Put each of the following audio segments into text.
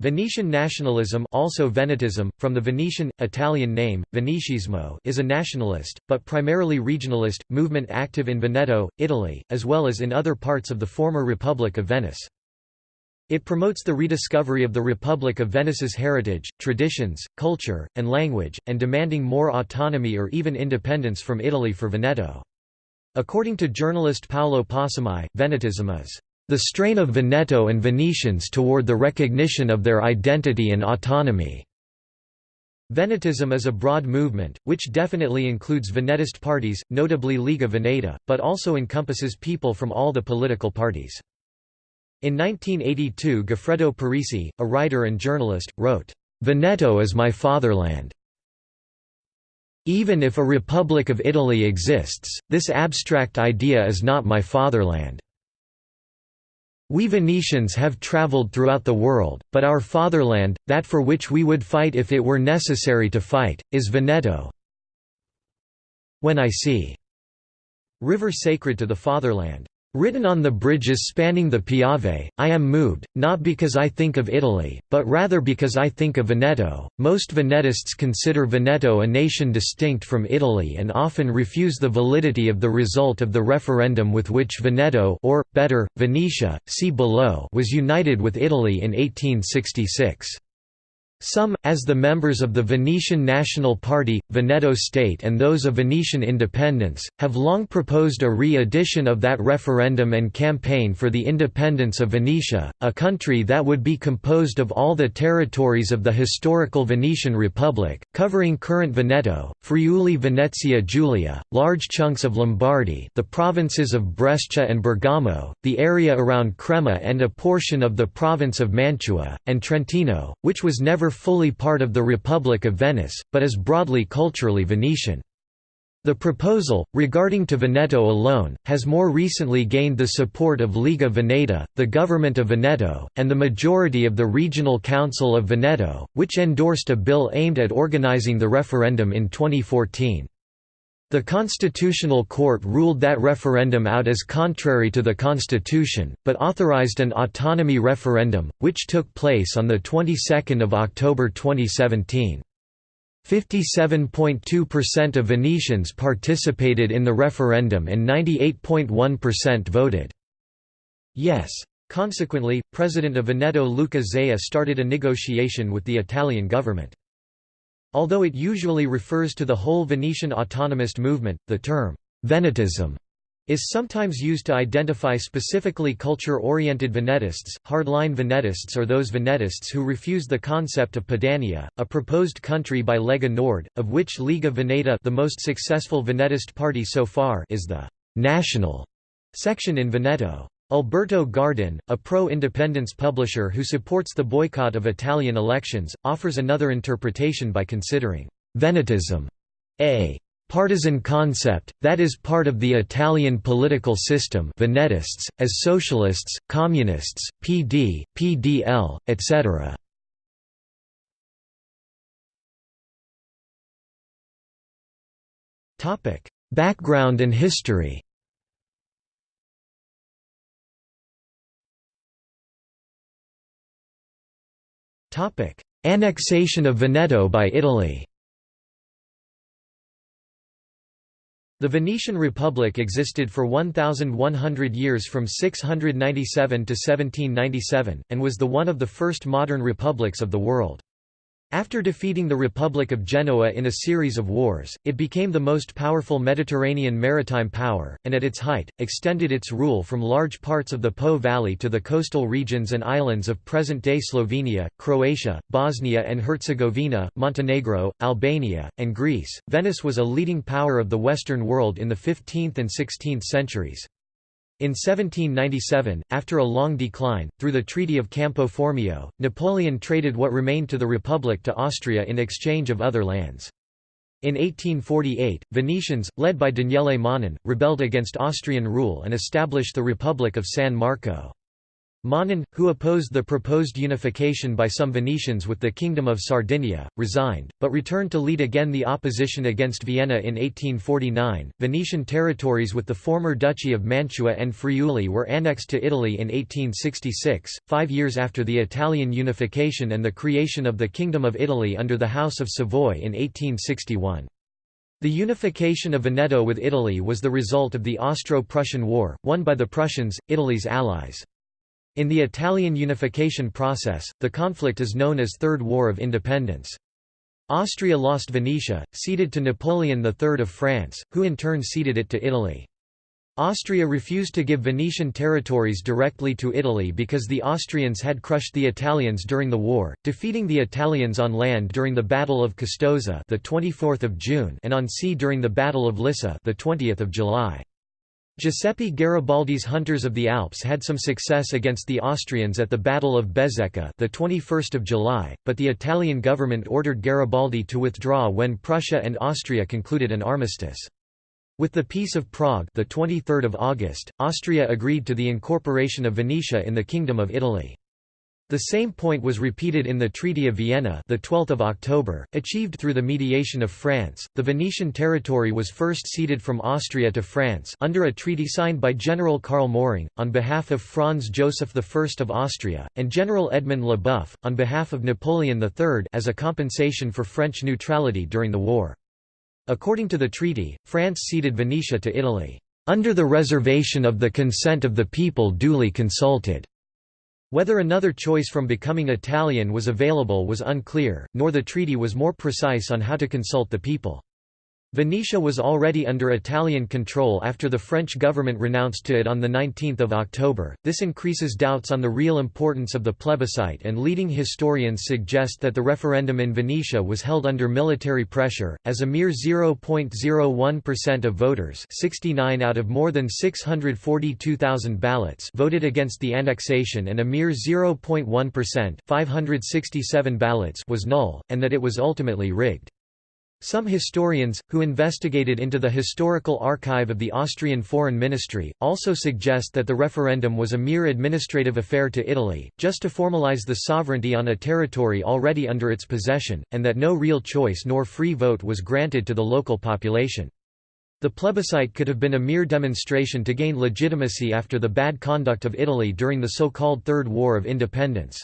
Venetian nationalism also Venetism, from the Venetian, Italian name, Venetismo is a nationalist, but primarily regionalist, movement active in Veneto, Italy, as well as in other parts of the former Republic of Venice. It promotes the rediscovery of the Republic of Venice's heritage, traditions, culture, and language, and demanding more autonomy or even independence from Italy for Veneto. According to journalist Paolo Possamai, Venetism is the strain of Veneto and Venetians toward the recognition of their identity and autonomy. Venetism is a broad movement, which definitely includes Venetist parties, notably Lega Veneta, but also encompasses people from all the political parties. In 1982 Goffredo Parise, a writer and journalist, wrote, "'Veneto is my fatherland. Even if a Republic of Italy exists, this abstract idea is not my fatherland. We Venetians have travelled throughout the world, but our fatherland, that for which we would fight if it were necessary to fight, is Veneto. When I see river sacred to the fatherland Written on the bridges spanning the Piave, I am moved, not because I think of Italy, but rather because I think of Veneto. Most Venetists consider Veneto a nation distinct from Italy and often refuse the validity of the result of the referendum with which Veneto or, better, Venetia, see below was united with Italy in 1866. Some, as the members of the Venetian National Party, Veneto State and those of Venetian independence, have long proposed a re-edition of that referendum and campaign for the independence of Venetia, a country that would be composed of all the territories of the historical Venetian Republic, covering current Veneto, Friuli Venezia Giulia, large chunks of Lombardy the provinces of Brescia and Bergamo, the area around Crema and a portion of the province of Mantua, and Trentino, which was never never fully part of the Republic of Venice, but is broadly culturally Venetian. The proposal, regarding to Veneto alone, has more recently gained the support of Liga Veneta, the government of Veneto, and the majority of the Regional Council of Veneto, which endorsed a bill aimed at organizing the referendum in 2014. The Constitutional Court ruled that referendum out as contrary to the Constitution, but authorized an autonomy referendum, which took place on the 22nd of October 2017. 57.2% of Venetians participated in the referendum and 98.1% voted yes. Consequently, President of Veneto Luca Zaia started a negotiation with the Italian government. Although it usually refers to the whole Venetian autonomist movement, the term Venetism is sometimes used to identify specifically culture-oriented Venetists. Hardline Venetists are those Venetists who refuse the concept of Padania, a proposed country by Lega Nord, of which Lega Veneta, the most successful Venetist party so far, is the national section in Veneto. Alberto Gardin, a pro-independence publisher who supports the boycott of Italian elections, offers another interpretation by considering «Venetism» a partisan concept, that is part of the Italian political system Venetists, as socialists, communists, PD, PDL, etc. Background and history Annexation of Veneto by Italy The Venetian Republic existed for 1,100 years from 697 to 1797, and was the one of the first modern republics of the world. After defeating the Republic of Genoa in a series of wars, it became the most powerful Mediterranean maritime power, and at its height, extended its rule from large parts of the Po Valley to the coastal regions and islands of present-day Slovenia, Croatia, Bosnia and Herzegovina, Montenegro, Albania, and Greece. Venice was a leading power of the Western world in the 15th and 16th centuries. In 1797, after a long decline, through the Treaty of Campo Formio, Napoleon traded what remained to the Republic to Austria in exchange of other lands. In 1848, Venetians, led by Daniele Manin, rebelled against Austrian rule and established the Republic of San Marco. Manin, who opposed the proposed unification by some Venetians with the Kingdom of Sardinia, resigned, but returned to lead again the opposition against Vienna in 1849. Venetian territories with the former Duchy of Mantua and Friuli were annexed to Italy in 1866, five years after the Italian unification and the creation of the Kingdom of Italy under the House of Savoy in 1861. The unification of Veneto with Italy was the result of the Austro-Prussian War, won by the Prussians, Italy's allies. In the Italian unification process, the conflict is known as Third War of Independence. Austria lost Venetia, ceded to Napoleon III of France, who in turn ceded it to Italy. Austria refused to give Venetian territories directly to Italy because the Austrians had crushed the Italians during the war, defeating the Italians on land during the Battle of Custoza, the 24th of June, and on sea during the Battle of Lissa, the 20th of July. Giuseppe Garibaldi's Hunters of the Alps had some success against the Austrians at the Battle of Bezzecca, the 21st of July, but the Italian government ordered Garibaldi to withdraw when Prussia and Austria concluded an armistice. With the Peace of Prague the 23rd of August, Austria agreed to the incorporation of Venetia in the Kingdom of Italy. The same point was repeated in the Treaty of Vienna the 12th of October, achieved through the mediation of France. The Venetian territory was first ceded from Austria to France under a treaty signed by General Karl Moring on behalf of Franz Joseph I of Austria and General Edmond Leboeuf on behalf of Napoleon III as a compensation for French neutrality during the war. According to the treaty, France ceded Venetia to Italy, "...under the reservation of the consent of the people duly consulted." Whether another choice from becoming Italian was available was unclear, nor the treaty was more precise on how to consult the people. Venetia was already under Italian control after the French government renounced to it on 19 October. This increases doubts on the real importance of the plebiscite and leading historians suggest that the referendum in Venetia was held under military pressure, as a mere 0.01% of voters 69 out of more than 642,000 ballots voted against the annexation and a mere 0.1% 567 ballots was null, and that it was ultimately rigged. Some historians, who investigated into the historical archive of the Austrian Foreign Ministry, also suggest that the referendum was a mere administrative affair to Italy, just to formalize the sovereignty on a territory already under its possession, and that no real choice nor free vote was granted to the local population. The plebiscite could have been a mere demonstration to gain legitimacy after the bad conduct of Italy during the so-called Third War of Independence.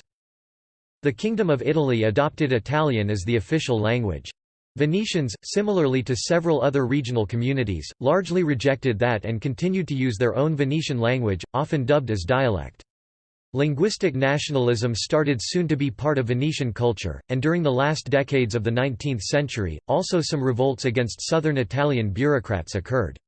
The Kingdom of Italy adopted Italian as the official language. Venetians, similarly to several other regional communities, largely rejected that and continued to use their own Venetian language, often dubbed as dialect. Linguistic nationalism started soon to be part of Venetian culture, and during the last decades of the 19th century, also some revolts against southern Italian bureaucrats occurred.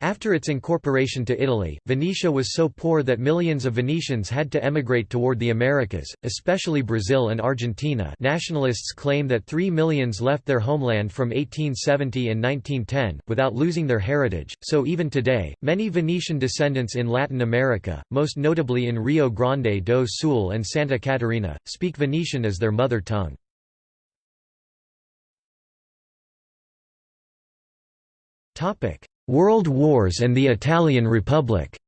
After its incorporation to Italy, Venetia was so poor that millions of Venetians had to emigrate toward the Americas, especially Brazil and Argentina nationalists claim that three millions left their homeland from 1870 and 1910, without losing their heritage, so even today, many Venetian descendants in Latin America, most notably in Rio Grande do Sul and Santa Catarina, speak Venetian as their mother tongue. Topic World Wars and the Italian Republic.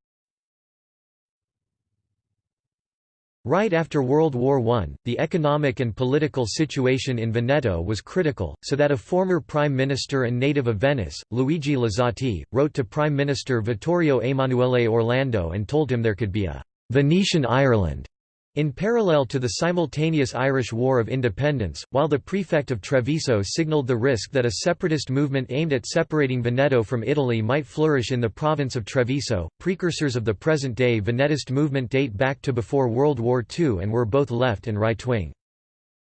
Right after World War I, the economic and political situation in Veneto was critical, so that a former Prime Minister and native of Venice, Luigi Luzzatti, wrote to Prime Minister Vittorio Emanuele Orlando and told him there could be a «Venetian Ireland» In parallel to the simultaneous Irish War of Independence, while the prefect of Treviso signalled the risk that a separatist movement aimed at separating Veneto from Italy might flourish in the province of Treviso, precursors of the present-day Venetist movement date back to before World War II and were both left and right-wing.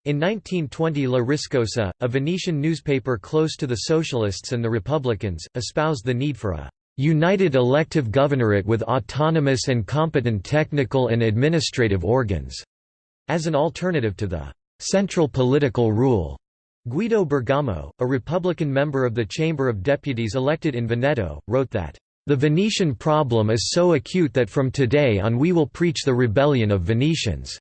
In 1920 La Riscossa, a Venetian newspaper close to the Socialists and the Republicans, espoused the need for a united elective governorate with autonomous and competent technical and administrative organs, as an alternative to the central political rule. Guido Bergamo, a Republican member of the Chamber of Deputies elected in Veneto, wrote that, "...the Venetian problem is so acute that from today on we will preach the rebellion of Venetians."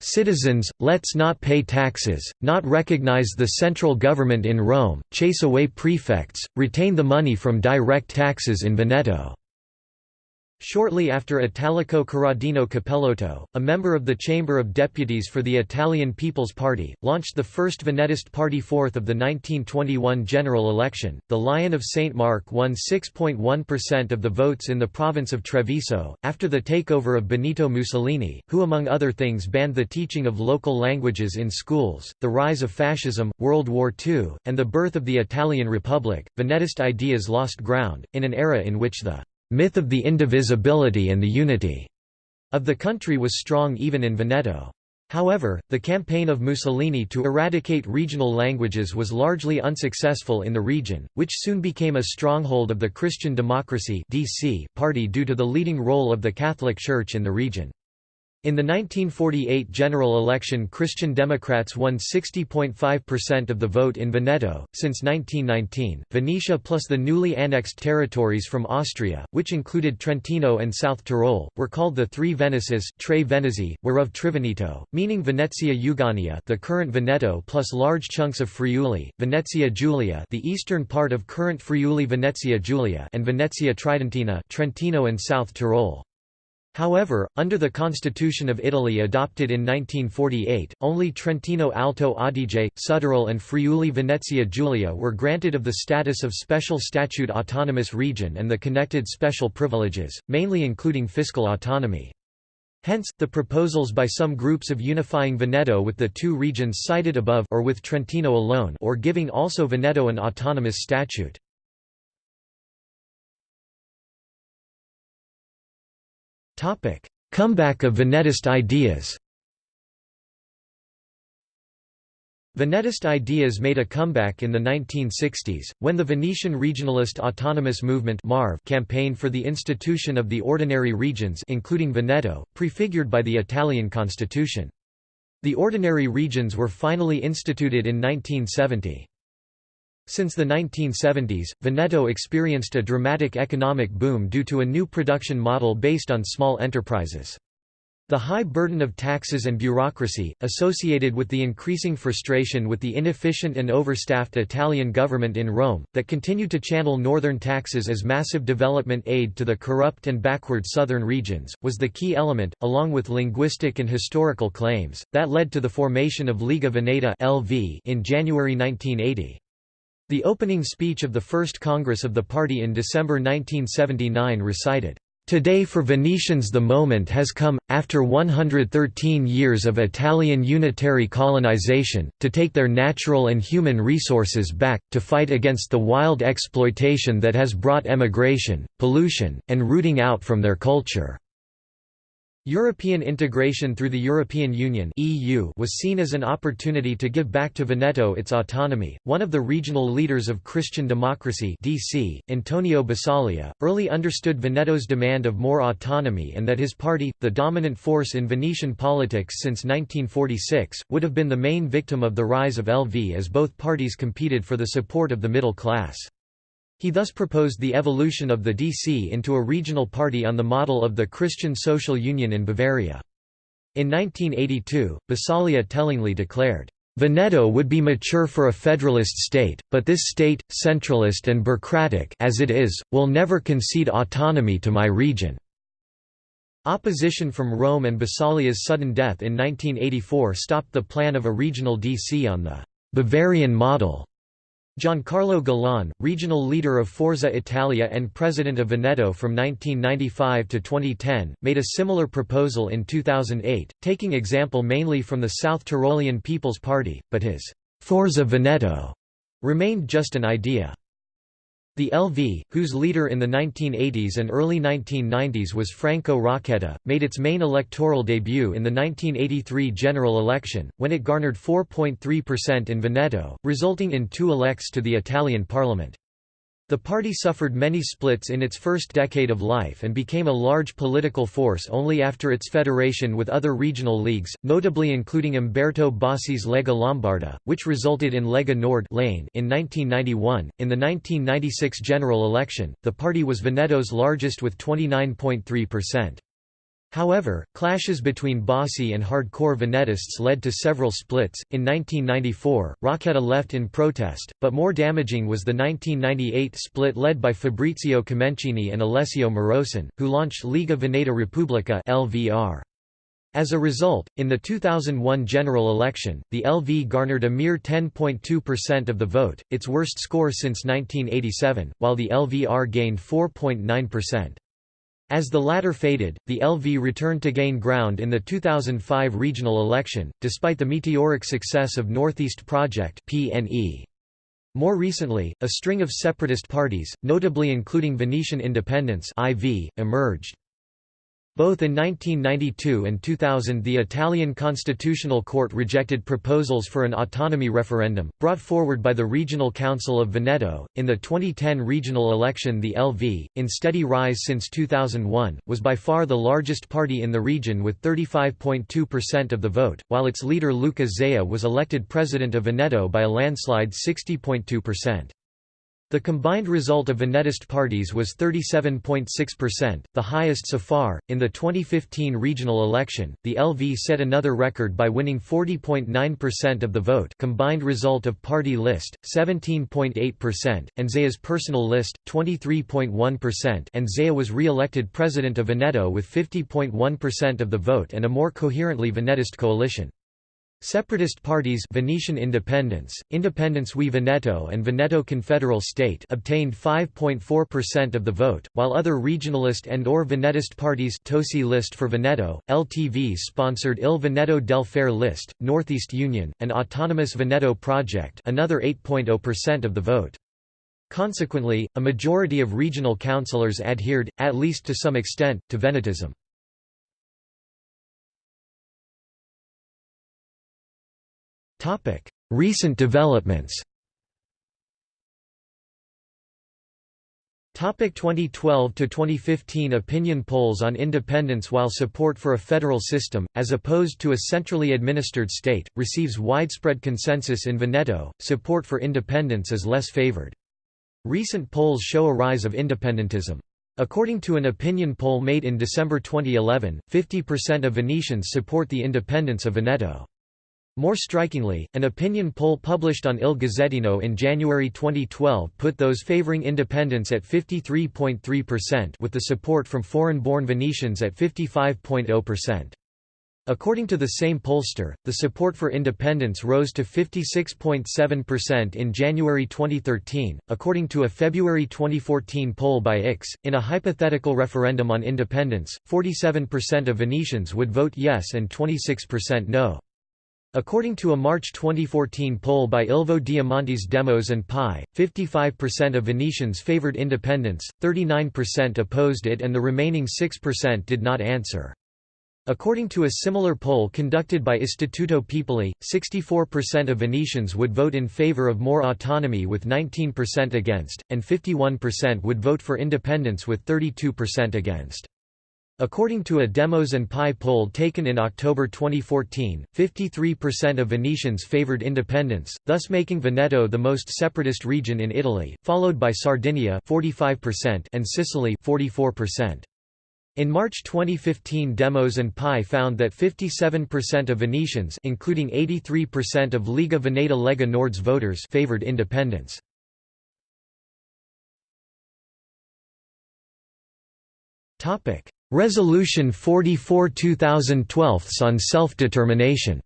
Citizens, let's not pay taxes, not recognize the central government in Rome, chase away prefects, retain the money from direct taxes in Veneto." Shortly after Italico Corradino Cappellotto, a member of the Chamber of Deputies for the Italian People's Party, launched the first Venetist party fourth of the 1921 general election. The Lion of St. Mark won 6.1% of the votes in the province of Treviso, after the takeover of Benito Mussolini, who among other things banned the teaching of local languages in schools, the rise of fascism, World War II, and the birth of the Italian Republic. Venetist ideas lost ground, in an era in which the myth of the indivisibility and the unity of the country was strong even in Veneto. However, the campaign of Mussolini to eradicate regional languages was largely unsuccessful in the region, which soon became a stronghold of the Christian Democracy party due to the leading role of the Catholic Church in the region. In the 1948 general election Christian Democrats won 60.5% of the vote in Veneto. Since 1919, Venetia plus the newly annexed territories from Austria, which included Trentino and South Tyrol, were called the Three Venices, Tre Venezi, whereof Triveneto, meaning Venezia Euganea the current Veneto plus large chunks of Friuli, Venezia Giulia the eastern part of current Friuli Venezia Giulia and Venezia Tridentina Trentino and South Tyrol. However, under the Constitution of Italy adopted in 1948, only Trentino Alto Adige, Südtirol and Friuli Venezia Giulia were granted of the status of special statute autonomous region and the connected special privileges, mainly including fiscal autonomy. Hence, the proposals by some groups of unifying Veneto with the two regions cited above or with Trentino alone or giving also Veneto an autonomous statute. Topic: Comeback of Venetist ideas. Venetist ideas made a comeback in the 1960s, when the Venetian regionalist autonomous movement campaigned for the institution of the ordinary regions including Veneto, prefigured by the Italian constitution. The ordinary regions were finally instituted in 1970. Since the 1970s, Veneto experienced a dramatic economic boom due to a new production model based on small enterprises. The high burden of taxes and bureaucracy, associated with the increasing frustration with the inefficient and overstaffed Italian government in Rome, that continued to channel northern taxes as massive development aid to the corrupt and backward southern regions, was the key element, along with linguistic and historical claims, that led to the formation of Liga Veneta in January 1980. The opening speech of the First Congress of the party in December 1979 recited, Today for Venetians the moment has come, after 113 years of Italian unitary colonization, to take their natural and human resources back, to fight against the wild exploitation that has brought emigration, pollution, and rooting out from their culture. European integration through the European Union (EU) was seen as an opportunity to give back to Veneto its autonomy. One of the regional leaders of Christian democracy (DC), Antonio Bisaglia, early understood Veneto's demand of more autonomy and that his party, the dominant force in Venetian politics since 1946, would have been the main victim of the rise of LV as both parties competed for the support of the middle class. He thus proposed the evolution of the DC into a regional party on the model of the Christian Social Union in Bavaria. In 1982, Bisaglia tellingly declared, Veneto would be mature for a federalist state, but this state, centralist and bureaucratic as it is, will never concede autonomy to my region." Opposition from Rome and Bisaglia's sudden death in 1984 stopped the plan of a regional DC on the «Bavarian model» Giancarlo Galan, regional leader of Forza Italia and president of Veneto from 1995 to 2010, made a similar proposal in 2008, taking example mainly from the South Tyrolean People's Party, but his Forza Veneto remained just an idea. The LV, whose leader in the 1980s and early 1990s was Franco Rocchetta, made its main electoral debut in the 1983 general election, when it garnered 4.3% in Veneto, resulting in two elects to the Italian parliament. The party suffered many splits in its first decade of life and became a large political force only after its federation with other regional leagues, notably including Umberto Bossi's Lega Lombarda, which resulted in Lega Nord in 1991. In the 1996 general election, the party was Veneto's largest with 29.3%. However, clashes between Bossi and hardcore Venetists led to several splits. In 1994, Rocchetta left in protest, but more damaging was the 1998 split led by Fabrizio Comencini and Alessio Morosin, who launched Liga Veneta Repubblica (LVR). As a result, in the 2001 general election, the LV garnered a mere 10.2% of the vote, its worst score since 1987, while the LVR gained 4.9%. As the latter faded, the LV returned to gain ground in the 2005 regional election, despite the meteoric success of Northeast Project (PNE). More recently, a string of separatist parties, notably including Venetian Independence (IV), emerged. Both in 1992 and 2000 the Italian Constitutional Court rejected proposals for an autonomy referendum, brought forward by the Regional Council of Veneto. In the 2010 regional election the LV, in steady rise since 2001, was by far the largest party in the region with 35.2% of the vote, while its leader Luca Zaia was elected president of Veneto by a landslide 60.2%. The combined result of Venetist parties was 37.6%, the highest so far. In the 2015 regional election, the LV set another record by winning 40.9% of the vote, combined result of party list 17.8%, and Zaia's personal list 23.1%, and Zaia was re-elected president of Veneto with 50.1% of the vote and a more coherently Venetist coalition. Separatist parties Venetian Independence, Independence We Veneto and Veneto Confederal State obtained 5.4% of the vote, while other regionalist and or Venetist parties Tosi List for Veneto, LTV-sponsored Il Veneto del Fare List, Northeast Union, and Autonomous Veneto Project another 8.0% of the vote. Consequently, a majority of regional councillors adhered, at least to some extent, to Venetism. Recent developments Topic 2012 to 2015 opinion polls on independence While support for a federal system, as opposed to a centrally administered state, receives widespread consensus in Veneto, support for independence is less favored. Recent polls show a rise of independentism. According to an opinion poll made in December 2011, 50% of Venetians support the independence of Veneto. More strikingly, an opinion poll published on Il Gazzettino in January 2012 put those favoring independence at 53.3% with the support from foreign-born Venetians at 55.0%. According to the same pollster, the support for independence rose to 56.7% in January 2013. According to a February 2014 poll by IX, in a hypothetical referendum on independence, 47% of Venetians would vote yes and 26% no. According to a March 2014 poll by Ilvo Diamanti's Demos and Pi, 55% of Venetians favored independence, 39% opposed it and the remaining 6% did not answer. According to a similar poll conducted by Istituto Piepoli, 64% of Venetians would vote in favor of more autonomy with 19% against, and 51% would vote for independence with 32% against. According to a Demos and Pi poll taken in October 2014, 53% of Venetians favored independence, thus making Veneto the most separatist region in Italy, followed by Sardinia 45% and Sicily 44%. In March 2015 Demos and Pi found that 57% of Venetians including 83% of Liga Veneta Lega Nord's voters favored independence. Topic: Resolution 44 2012 on self-determination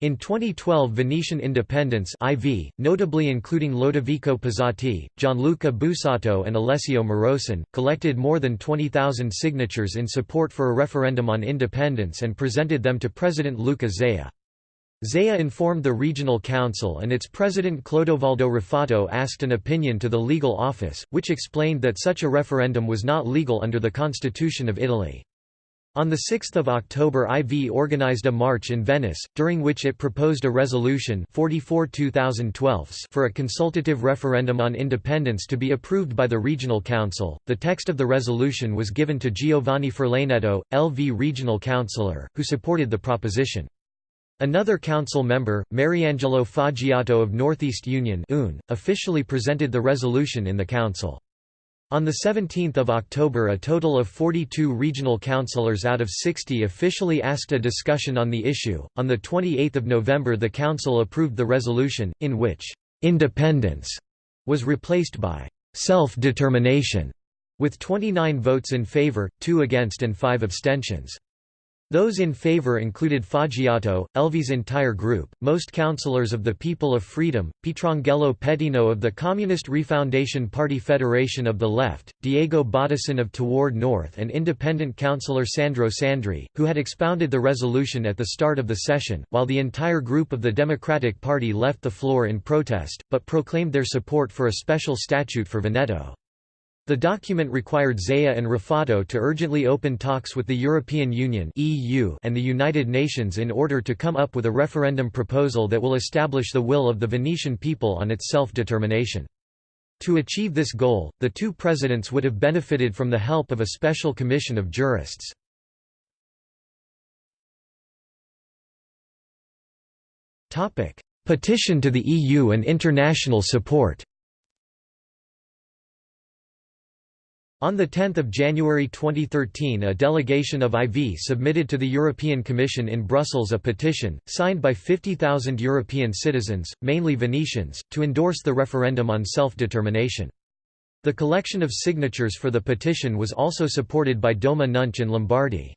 In 2012 Venetian Independence IV, notably including Lodovico Pizzati, Gianluca Busato and Alessio Morosin, collected more than 20,000 signatures in support for a referendum on independence and presented them to President Luca Zaia. Zaia informed the regional council and its president Clodovaldo Ruffato asked an opinion to the legal office, which explained that such a referendum was not legal under the Constitution of Italy. On 6 October IV organized a march in Venice, during which it proposed a resolution 44 for a consultative referendum on independence to be approved by the regional council. The text of the resolution was given to Giovanni Furlanetto, LV regional councillor, who supported the proposition. Another council member, Mariangelo Foggiato of Northeast Union UN, officially presented the resolution in the council. On 17 October a total of 42 regional councillors out of 60 officially asked a discussion on the issue. On 28 November the council approved the resolution, in which «independence» was replaced by «self-determination» with 29 votes in favour, 2 against and 5 abstentions. Those in favor included Foggiato, LV's entire group, most councillors of the People of Freedom, Pietrangelo Pettino of the Communist Refoundation Party Federation of the Left, Diego Bottessin of Toward North and independent councillor Sandro Sandri, who had expounded the resolution at the start of the session, while the entire group of the Democratic Party left the floor in protest, but proclaimed their support for a special statute for Veneto. The document required Zaia and Ruffato to urgently open talks with the European Union and the United Nations in order to come up with a referendum proposal that will establish the will of the Venetian people on its self-determination. To achieve this goal, the two presidents would have benefited from the help of a special commission of jurists. Petition to the EU and international support On 10 January 2013 a delegation of IV submitted to the European Commission in Brussels a petition, signed by 50,000 European citizens, mainly Venetians, to endorse the referendum on self-determination. The collection of signatures for the petition was also supported by Doma Nunch in Lombardy.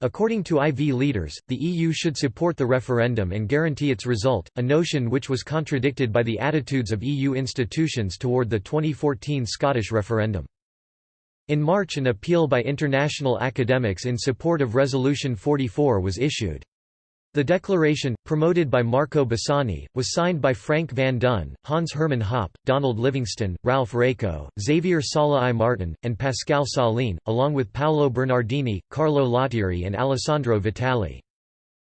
According to IV leaders, the EU should support the referendum and guarantee its result, a notion which was contradicted by the attitudes of EU institutions toward the 2014 Scottish referendum. In March an appeal by international academics in support of Resolution 44 was issued. The declaration, promoted by Marco Bassani, was signed by Frank van Dun, Hans Hermann Hoppe, Donald Livingston, Ralph Raico, Xavier Sala I Martin, and Pascal Salin, along with Paolo Bernardini, Carlo Lottieri and Alessandro Vitali.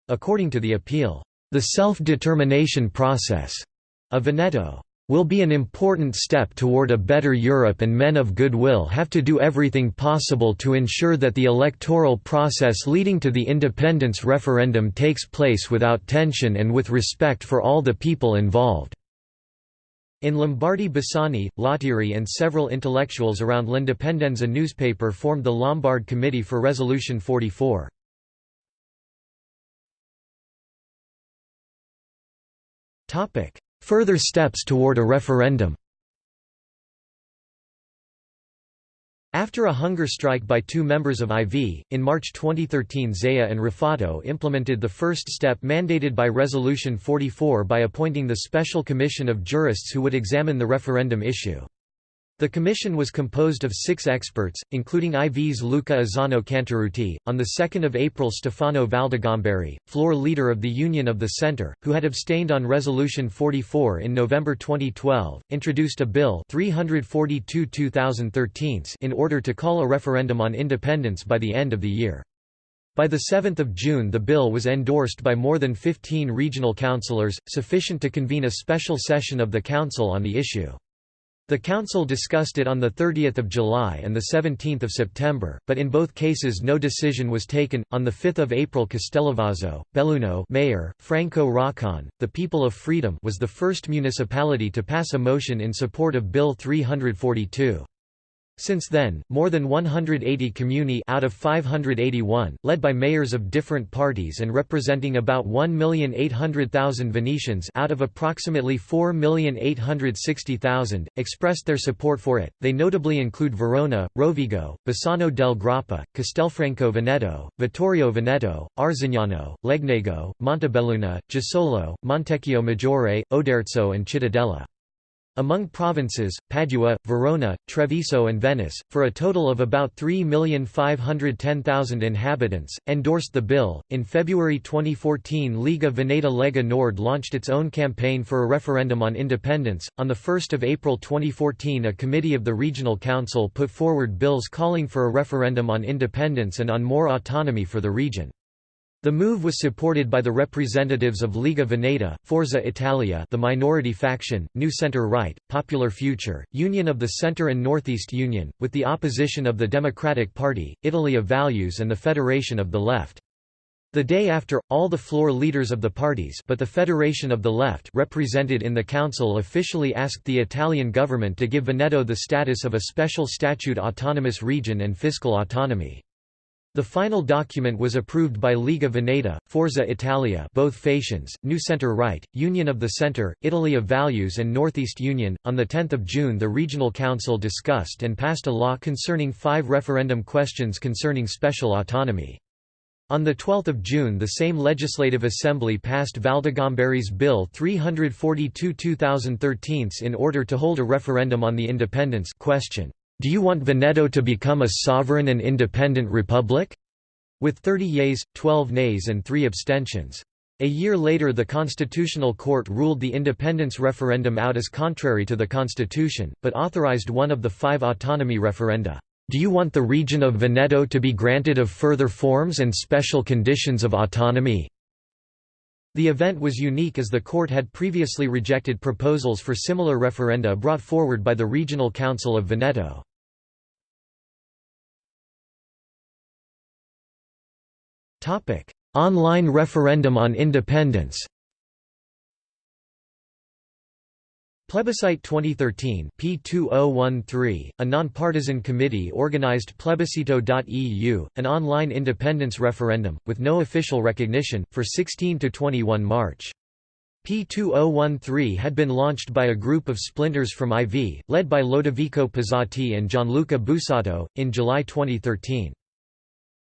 According to the appeal, "...the self-determination process," of Veneto will be an important step toward a better Europe and men of goodwill have to do everything possible to ensure that the electoral process leading to the independence referendum takes place without tension and with respect for all the people involved." In Lombardy Bassani, Lottieri and several intellectuals around L'Indipendenza newspaper formed the Lombard Committee for Resolution 44. Further steps toward a referendum After a hunger strike by two members of IV, in March 2013 Zaia and Ruffato implemented the first step mandated by Resolution 44 by appointing the Special Commission of Jurists who would examine the referendum issue. The commission was composed of six experts, including IV's Luca Azzano Cantarutti, on 2 April Stefano Valdegamberi, floor leader of the Union of the Centre, who had abstained on Resolution 44 in November 2012, introduced a bill 342 in order to call a referendum on independence by the end of the year. By 7 June the bill was endorsed by more than 15 regional councillors, sufficient to convene a special session of the council on the issue. The Council discussed it on 30 July and 17 September, but in both cases no decision was taken. On 5 April Castellavazzo, Belluno mayor, Franco Raccon, the People of Freedom was the first municipality to pass a motion in support of Bill 342. Since then, more than 180 comuni out of 581, led by mayors of different parties and representing about 1,800,000 Venetians out of approximately 4,860,000, expressed their support for it. They notably include Verona, Rovigo, Bassano del Grappa, Castelfranco Veneto, Vittorio Veneto, Arzignano, Legnago, Montebelluna, Jesolo, Montecchio Maggiore, Oderzo and Cittadella. Among provinces, Padua, Verona, Treviso and Venice, for a total of about 3,510,000 inhabitants, endorsed the bill. In February 2014 Liga Veneta Lega Nord launched its own campaign for a referendum on independence. On 1 April 2014 a committee of the Regional Council put forward bills calling for a referendum on independence and on more autonomy for the region. The move was supported by the representatives of Liga Veneta, Forza Italia the minority faction, New Centre-Right, Popular Future, Union of the Centre and Northeast Union, with the opposition of the Democratic Party, Italy of Values and the Federation of the Left. The day after, all the floor leaders of the parties but the Federation of the Left represented in the council officially asked the Italian government to give Veneto the status of a special statute autonomous region and fiscal autonomy. The final document was approved by Liga Veneta, Forza Italia both Fations, New Centre Right, Union of the Centre, Italy of Values and Northeast Union. On 10 June the Regional Council discussed and passed a law concerning five referendum questions concerning special autonomy. On 12 June the same Legislative Assembly passed Valdegamberi's Bill 342-2013 in order to hold a referendum on the independence question, "'Do you want Veneto to become a sovereign and independent republic?' with 30 yeas, 12 nays and 3 abstentions. A year later the Constitutional Court ruled the independence referendum out as contrary to the constitution, but authorized one of the five autonomy referenda. Do you want the region of Veneto to be granted of further forms and special conditions of autonomy? The event was unique as the court had previously rejected proposals for similar referenda brought forward by the Regional Council of Veneto. Online referendum on independence Plebiscite 2013 P2013, a nonpartisan committee organized Plebiscito.eu, an online independence referendum, with no official recognition, for 16–21 March. P2013 had been launched by a group of splinters from IV, led by Lodovico Pizzati and Gianluca Busato, in July 2013.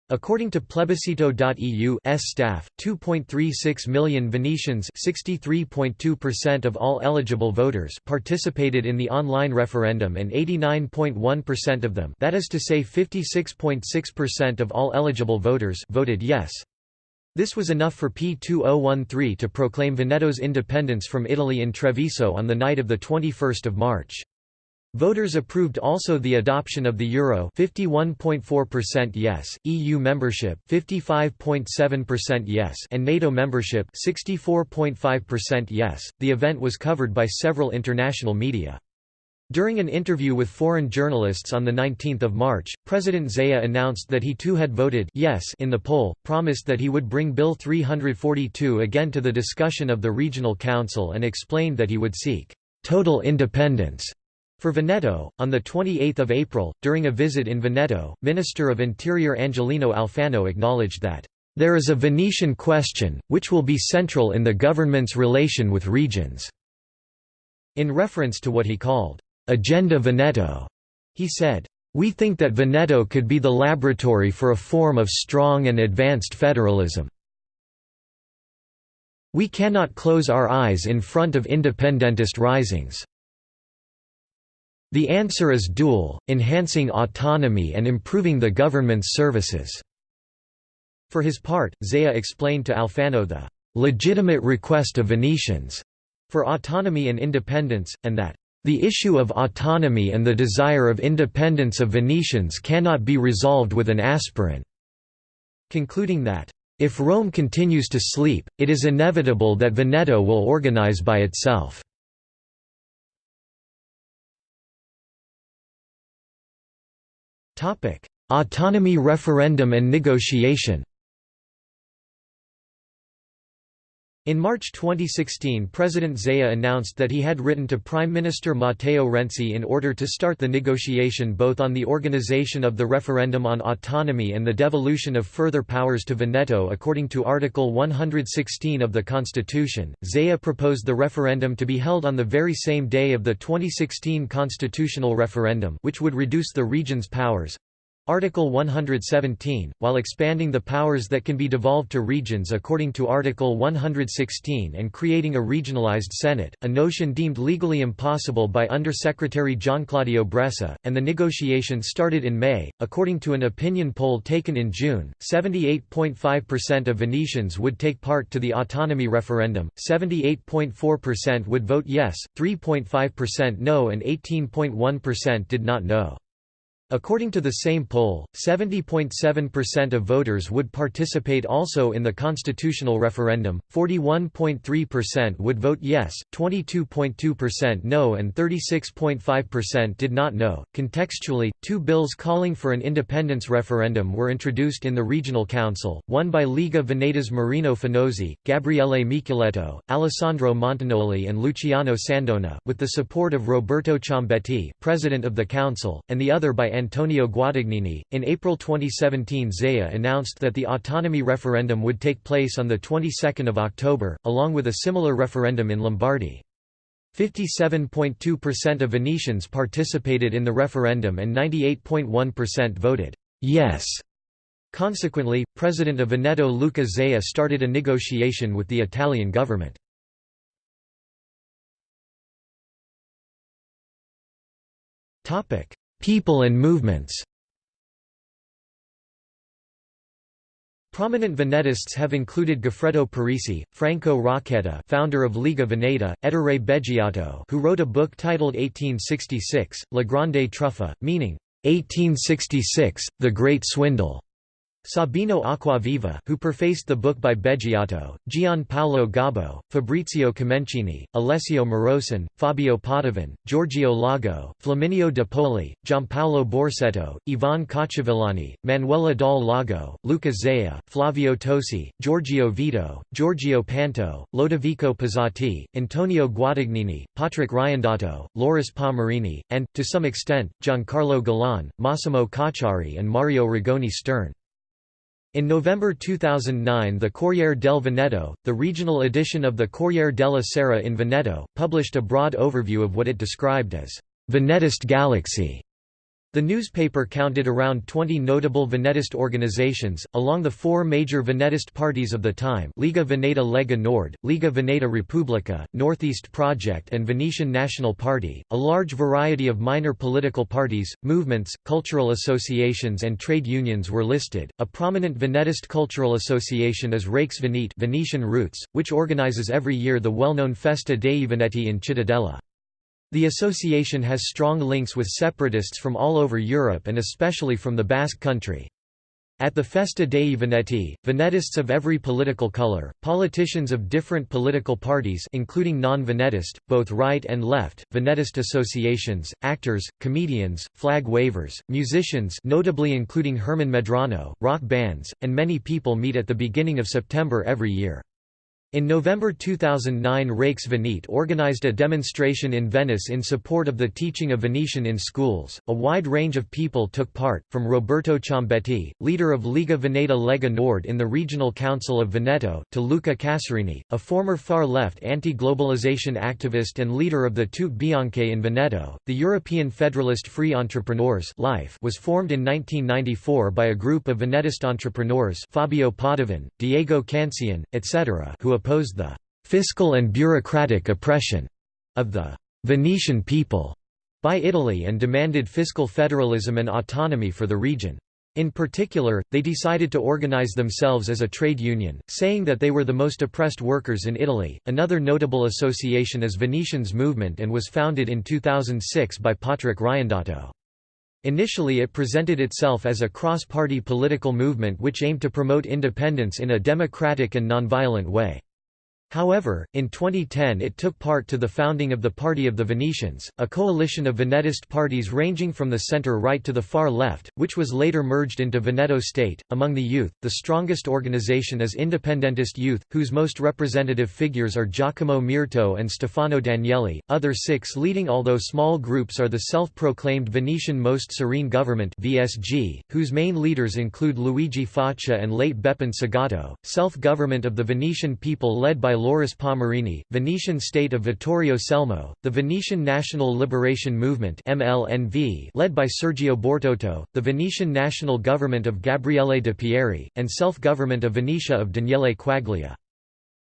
According to Plebiscito.eu staff, 2.36 million Venetians of all eligible voters participated in the online referendum and 89.1% of them that is to say 56.6% of all eligible voters voted yes. This was enough for P2013 to proclaim Veneto's independence from Italy in Treviso on the night of 21 March. Voters approved also the adoption of the euro 51.4% yes, EU membership 55.7% yes, and NATO membership 64.5% yes. The event was covered by several international media. During an interview with foreign journalists on 19 March, President Zaia announced that he too had voted yes in the poll, promised that he would bring Bill 342 again to the discussion of the Regional Council and explained that he would seek «total independence» For Veneto, on 28 April, during a visit in Veneto, Minister of Interior Angelino Alfano acknowledged that, "...there is a Venetian question, which will be central in the government's relation with regions." In reference to what he called, "...agenda Veneto," he said, "...we think that Veneto could be the laboratory for a form of strong and advanced federalism." We cannot close our eyes in front of independentist risings. The answer is dual, enhancing autonomy and improving the government's services." For his part, Zaia explained to Alfano the "...legitimate request of Venetians," for autonomy and independence, and that the issue of autonomy and the desire of independence of Venetians cannot be resolved with an aspirin", concluding that, "...if Rome continues to sleep, it is inevitable that Veneto will organize by itself." Autonomy referendum and negotiation In March 2016 President Zaia announced that he had written to Prime Minister Matteo Renzi in order to start the negotiation both on the organization of the referendum on autonomy and the devolution of further powers to Veneto according to Article 116 of the Constitution. Zaia proposed the referendum to be held on the very same day of the 2016 constitutional referendum which would reduce the region's powers, Article 117, while expanding the powers that can be devolved to regions according to Article 116 and creating a regionalized Senate, a notion deemed legally impossible by Undersecretary Gianclaudio Bressa, and the negotiation started in May. According to an opinion poll taken in June, 78.5% of Venetians would take part to the autonomy referendum, 78.4% would vote yes, 3.5% no and 18.1% did not know. According to the same poll, 70.7% of voters would participate also in the constitutional referendum, 41.3% would vote yes, 22.2% no, and 36.5% did not know. Contextually, two bills calling for an independence referendum were introduced in the Regional Council, one by Liga Venetas Marino Finozzi, Gabriele Micheletto, Alessandro Montagnoli, and Luciano Sandona, with the support of Roberto Ciambetti, president of the council, and the other by Antonio Guadagnini. In April 2017, Zaia announced that the autonomy referendum would take place on the 22nd of October, along with a similar referendum in Lombardy. 57.2% of Venetians participated in the referendum and 98.1% voted yes. Consequently, President of Veneto Luca Zaia started a negotiation with the Italian government. People and movements. Prominent Venetists have included Goffredo Parise, Franco Rocchetta founder of Liga Veneta, Ettore Beggiato who wrote a book titled 1866, La Grande Truffa, meaning, 1866, The Great Swindle, Sabino Acquaviva, who prefaced the book by Beggiato, Gian Paolo Gobbo, Fabrizio Comencini, Alessio Morosin, Fabio Padovan, Giorgio Lago, Flaminio De Poli, Giampaolo Borsetto, Ivan Cacciavillani, Manuela Dal Lago, Luca Zaia, Flavio Tosi, Giorgio Vido, Giorgio Panto, Lodovico Pizzati, Antonio Guadagnini, Patrick Riondato, Loris Palmerini, and, to some extent, Giancarlo Galan, Massimo Cacciari and Mario Rigoni Stern. In November 2009 the Corriere del Veneto, the regional edition of the Corriere della Sera in Veneto, published a broad overview of what it described as «Venetist Galaxy» The newspaper counted around 20 notable Venetist organizations, along the four major Venetist parties of the time Liga Veneta Lega Nord, Liga Veneta Repubblica, Northeast Project and Venetian National Party, a large variety of minor political parties, movements, cultural associations and trade unions were listed. A prominent Venetist cultural association is Raix Venete Venetian Roots, which organizes every year the well-known Festa dei Veneti in Cittadella. The association has strong links with separatists from all over Europe and especially from the Basque country. At the Festa dei Veneti, Venetists of every political color, politicians of different political parties including non-Venetist, both right and left, Venetist associations, actors, comedians, flag wavers, musicians notably including Herman Medrano, rock bands, and many people meet at the beginning of September every year. In November 2009 Raix Venete organized a demonstration in Venice in support of the teaching of Venetian in schools. A wide range of people took part, from Roberto Ciambetti, leader of Liga Veneta Lega Nord in the Regional Council of Veneto, to Luca Casarini, a former far-left anti-globalization activist and leader of the Tute Bianche in Veneto. The European Federalist Free Entrepreneurs (LIFE) was formed in 1994 by a group of Venetist entrepreneurs Fabio Padovan, Diego Cancian, etc., who opposed the «fiscal and bureaucratic oppression» of the «Venetian people» by Italy and demanded fiscal federalism and autonomy for the region. In particular, they decided to organize themselves as a trade union, saying that they were the most oppressed workers in Italy. Another notable association is Venetians Movement and was founded in 2006 by Patrick Riondato. Initially it presented itself as a cross-party political movement which aimed to promote independence in a democratic and nonviolent way. However, in 2010 it took part to the founding of the Party of the Venetians, a coalition of Venetist parties ranging from the center-right to the far left, which was later merged into Veneto State. Among the youth, the strongest organization is Independentist Youth, whose most representative figures are Giacomo Mirto and Stefano Danieli. Other six leading although small groups are the self-proclaimed Venetian Most Serene Government (VSG), whose main leaders include Luigi Faccia and late Beppin Segato, Self-Government of the Venetian People led by Loris Palmerini, Venetian State of Vittorio Selmo, the Venetian National Liberation Movement MLNV led by Sergio Bortotto, the Venetian National Government of Gabriele de Pieri, and Self-Government of Venetia of Daniele Quaglia.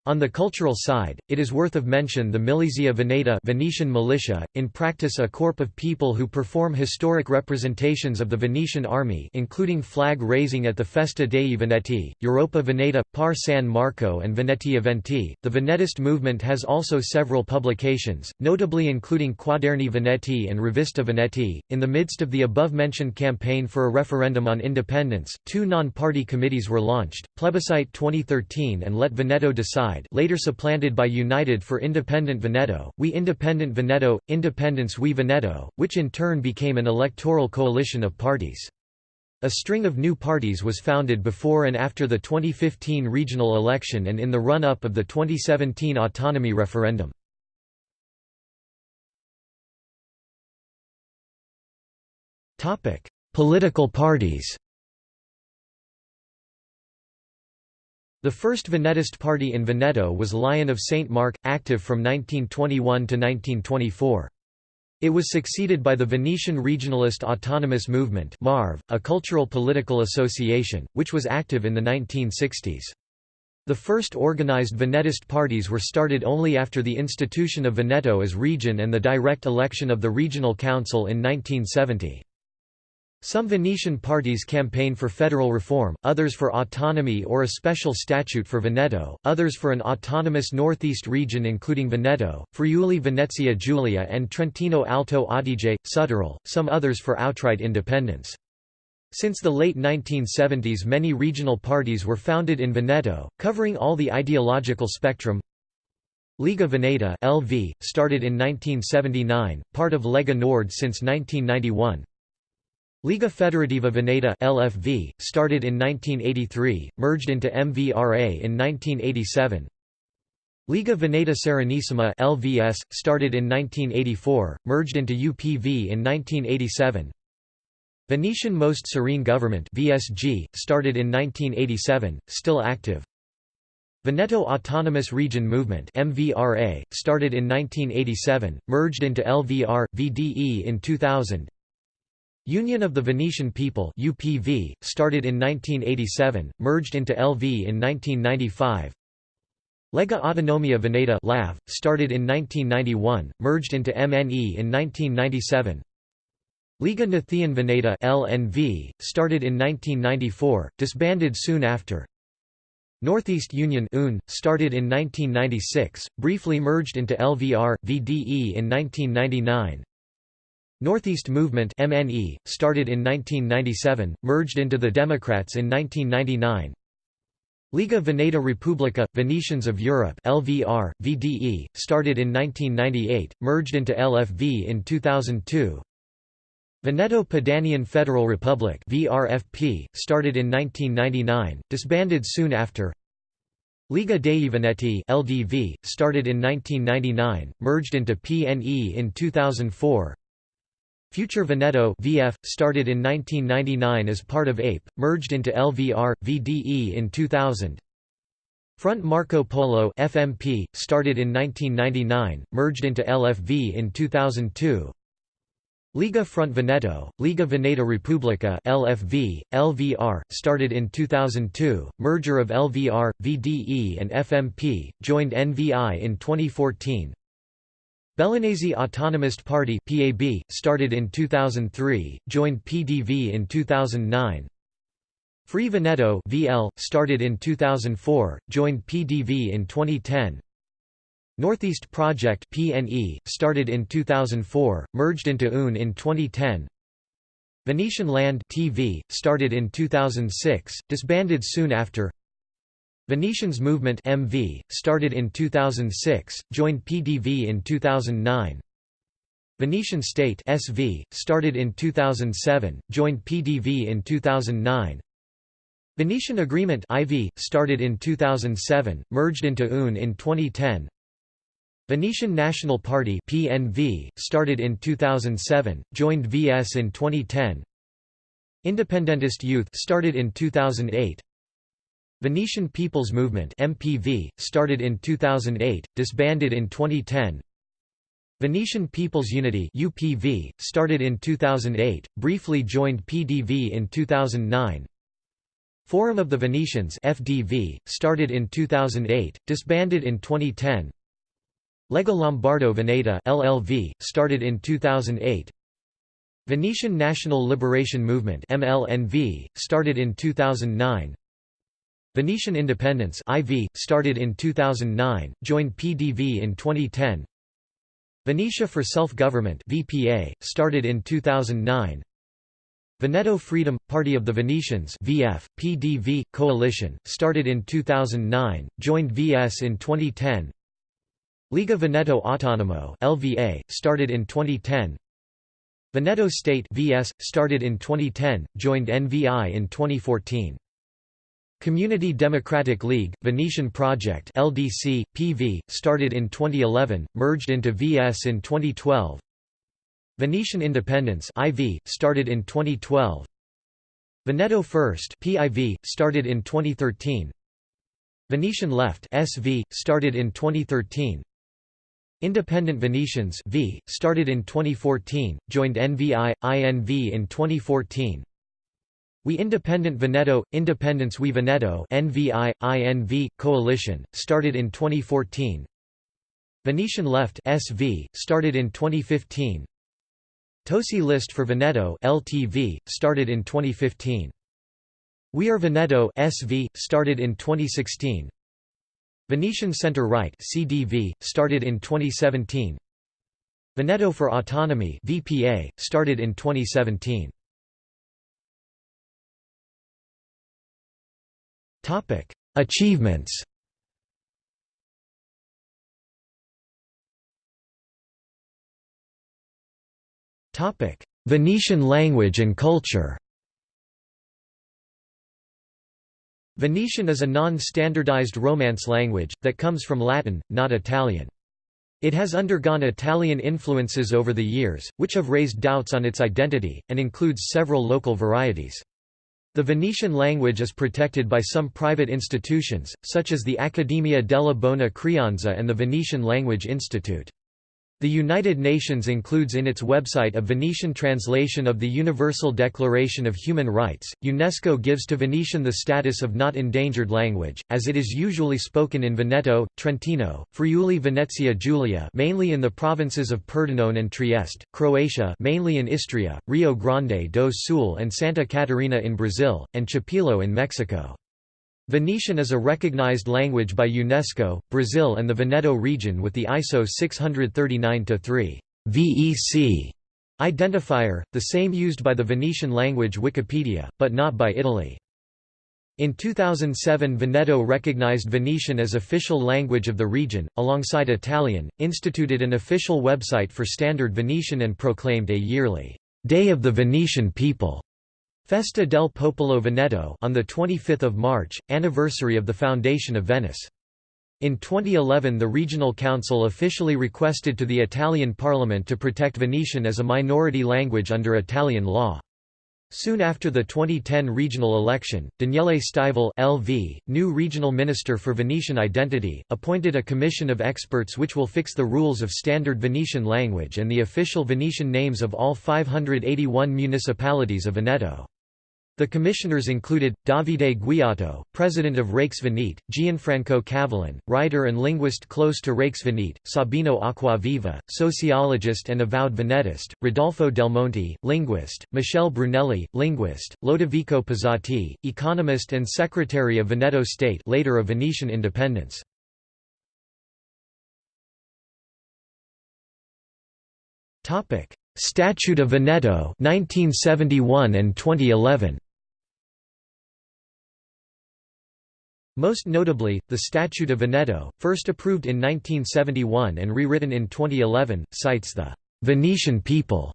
On the cultural side, it is worth of mention the Milizia Veneta Venetian militia, in practice a corps of people who perform historic representations of the Venetian army including flag raising at the Festa dei Veneti, Europa Veneta, Par San Marco and Venetia Venti. The Venetist movement has also several publications, notably including Quaderni Veneti and Rivista Veneti. In the midst of the above-mentioned campaign for a referendum on independence, two non-party committees were launched, Plebiscite 2013 and Let Veneto Decide later supplanted by United for Independent Veneto, We Independent Veneto, Independence We Veneto, which in turn became an electoral coalition of parties. A string of new parties was founded before and after the 2015 regional election and in the run-up of the 2017 autonomy referendum. Political parties The first Venetist party in Veneto was Lion of St. Mark, active from 1921 to 1924. It was succeeded by the Venetian Regionalist Autonomous Movement MARV, a cultural political association, which was active in the 1960s. The first organized Venetist parties were started only after the institution of Veneto as region and the direct election of the regional council in 1970. Some Venetian parties campaign for federal reform, others for autonomy or a special statute for Veneto, others for an autonomous northeast region including Veneto, Friuli Venezia Giulia and Trentino Alto Adige, Südtirol, some others for outright independence. Since the late 1970s many regional parties were founded in Veneto, covering all the ideological spectrum. Lega Veneta LV, started in 1979, part of Lega Nord since 1991. Liga Federativa Veneta (LFV), started in 1983, merged into MVRA in 1987. Liga Veneta Serenissima (LVS), started in 1984, merged into UPV in 1987. Venetian Most Serene Government (VSG), started in 1987, still active. Veneto Autonomous Region Movement (MVRA), started in 1987, merged into LVR VDE in 2000. Union of the Venetian People UPV, started in 1987, merged into LV in 1995. Lega Autonomia Veneta LAV, started in 1991, merged into MNE in 1997. Liga Nathian Veneta LNV, started in 1994, disbanded soon after. Northeast Union UN, started in 1996, briefly merged into LVR, VDE in 1999. Northeast Movement MNE, started in 1997, merged into the Democrats in 1999. Liga Veneta Repubblica, Venetians of Europe LVR, VDE, started in 1998, merged into LFV in 2002. Veneto Padanian Federal Republic VRFP, started in 1999, disbanded soon after. Liga dei Veneti LDV, started in 1999, merged into PNE in 2004. Future Veneto VF, started in 1999 as part of APE, merged into LVR, VDE in 2000. Front Marco Polo FMP, started in 1999, merged into LFV in 2002. Liga Front Veneto, Liga Veneta Repubblica LFV, LVR, started in 2002, merger of LVR, VDE and FMP, joined NVI in 2014. Bellunese Autonomist Party (PAB), started in 2003, joined PDV in 2009. Free Veneto (VL), started in 2004, joined PDV in 2010. Northeast Project (PNE), started in 2004, merged into UN in 2010. Venetian Land (TV), started in 2006, disbanded soon after. Venetians Movement MV, started in 2006, joined PDV in 2009. Venetian State SV, started in 2007, joined PDV in 2009. Venetian Agreement IV, started in 2007, merged into UN in 2010. Venetian National Party PNV, started in 2007, joined VS in 2010. Independentist Youth started in 2008. Venetian People's Movement MPV, started in 2008, disbanded in 2010 Venetian People's Unity UPV, started in 2008, briefly joined PDV in 2009 Forum of the Venetians FDV, started in 2008, disbanded in 2010 Lega Lombardo Veneta LLV, started in 2008 Venetian National Liberation Movement MLNV, started in 2009 Venetian Independence IV, started in 2009, joined PDV in 2010 Venetia for Self-Government VPA, started in 2009 Veneto Freedom – Party of the Venetians VF, PDV, Coalition, started in 2009, joined VS in 2010 Liga Veneto Autonomo LVA, started in 2010 Veneto State VS, started in 2010, joined NVI in 2014 Community Democratic League, Venetian Project LDC, PV, started in 2011, merged into VS in 2012 Venetian Independence IV, started in 2012 Veneto First PIV, started in 2013 Venetian Left SV, started in 2013 Independent Venetians v, started in 2014, joined NVI, INV in 2014 We Independent Veneto, Independence We Veneto NVI, INV, Coalition, started in 2014 Venetian Left SV, started in 2015 Tosi List for Veneto LTV, started in 2015 We Are Veneto SV, started in 2016 Venetian Center Right CDV, started in 2017 Veneto for Autonomy VPA, started in 2017 Achievements Topic: Venetian language and culture Venetian is a non-standardized Romance language, that comes from Latin, not Italian. It has undergone Italian influences over the years, which have raised doubts on its identity, and includes several local varieties. The Venetian language is protected by some private institutions, such as the Accademia della Bona Creanza and the Venetian Language Institute. The United Nations includes in its website a Venetian translation of the Universal Declaration of Human Rights. UNESCO gives to Venetian the status of not endangered language, as it is usually spoken in Veneto, Trentino, Friuli Venezia Giulia, mainly in the provinces of Pordenone and Trieste, Croatia, mainly in Istria, Rio Grande do Sul and Santa Catarina in Brazil, and Chipilo in Mexico. Venetian is a recognized language by UNESCO, Brazil and the Veneto region with the ISO 639-3 VEC identifier, the same used by the Venetian language Wikipedia, but not by Italy. In 2007 Veneto recognized Venetian as official language of the region, alongside Italian, instituted an official website for Standard Venetian and proclaimed a yearly «Day of the Venetian People» Festa del Popolo Veneto on the 25th of March, anniversary of the foundation of Venice. In 2011 the Regional Council officially requested to the Italian Parliament to protect Venetian as a minority language under Italian law. Soon after the 2010 regional election, Daniele Stival LV, new regional minister for Venetian identity, appointed a commission of experts which will fix the rules of standard Venetian language and the official Venetian names of all 581 municipalities of Veneto. The commissioners included, Davide Guiotto, president of Raix Venete, Gianfranco Cavallin, writer and linguist close to Raix Venete, Sabino Acquaviva, sociologist and avowed Venetist, Rodolfo Del Monte, linguist, Michele Brunelli, linguist, Lodovico Pizzati, economist and secretary of Veneto State later of Venetian independence. Statute of Veneto 1971 and 2011 Most notably, the Statute of Veneto, first approved in 1971 and rewritten in 2011, cites the «Venetian people».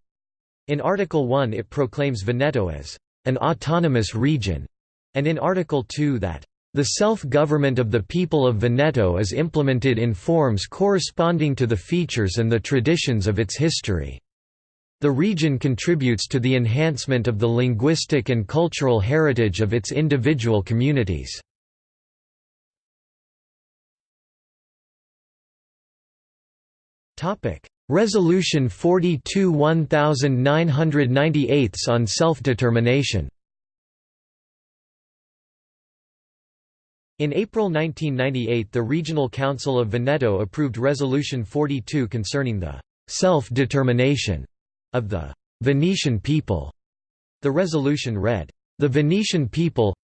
In Article 1 it proclaims Veneto as «an autonomous region», and in Article 2 that «the self-government of the people of Veneto is implemented in forms corresponding to the features and the traditions of its history». The region contributes to the enhancement of the linguistic and cultural heritage of its individual communities. Resolution 42 1998 on self-determination In April 1998 the Regional Council of Veneto approved Resolution 42 concerning the «self-determination» of the «Venetian people». The resolution read, "...the Venetian people